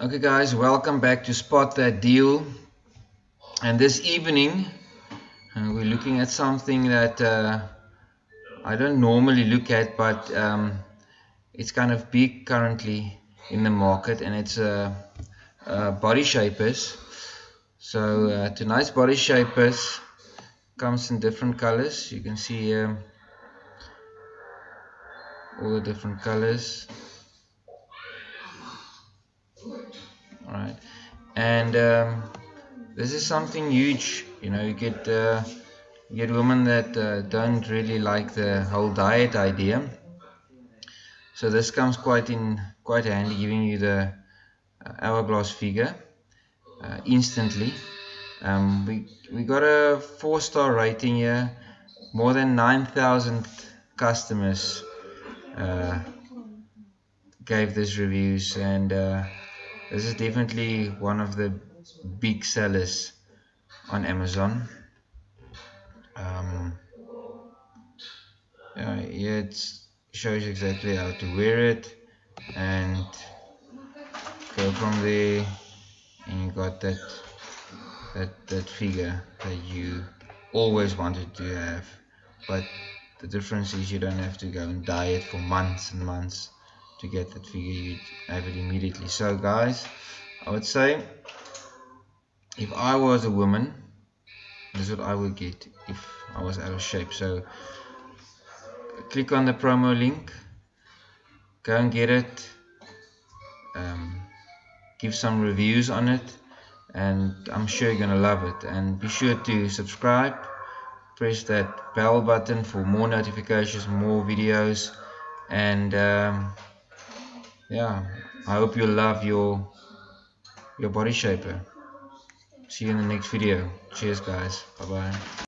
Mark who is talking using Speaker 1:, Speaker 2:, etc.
Speaker 1: Okay guys, welcome back to Spot That Deal. And this evening uh, we're looking at something that uh, I don't normally look at but um, it's kind of big currently in the market and it's uh, uh body shapers. So uh, tonight's body shapers comes in different colors. You can see here all the different colors. And um, this is something huge you know you get uh, you get women that uh, don't really like the whole diet idea. So this comes quite in quite handy giving you the uh, hourglass figure uh, instantly. Um, we we got a four star rating here more than 9,000 customers uh, gave this reviews. And uh, this is definitely one of the big sellers on Amazon. Um, yeah, it shows you exactly how to wear it and go from there and you got that that that figure that you always wanted to have. But the difference is you don't have to go and dye it for months and months to get that figure you have it immediately. So guys I would say if I was a woman this is what I would get if I was out of shape. So click on the promo link go and get it um, give some reviews on it and I'm sure you're gonna love it. And be sure to subscribe press that bell button for more notifications more videos and um, yeah. I hope you love your your body shaper see you in the next video. Cheers guys. Bye bye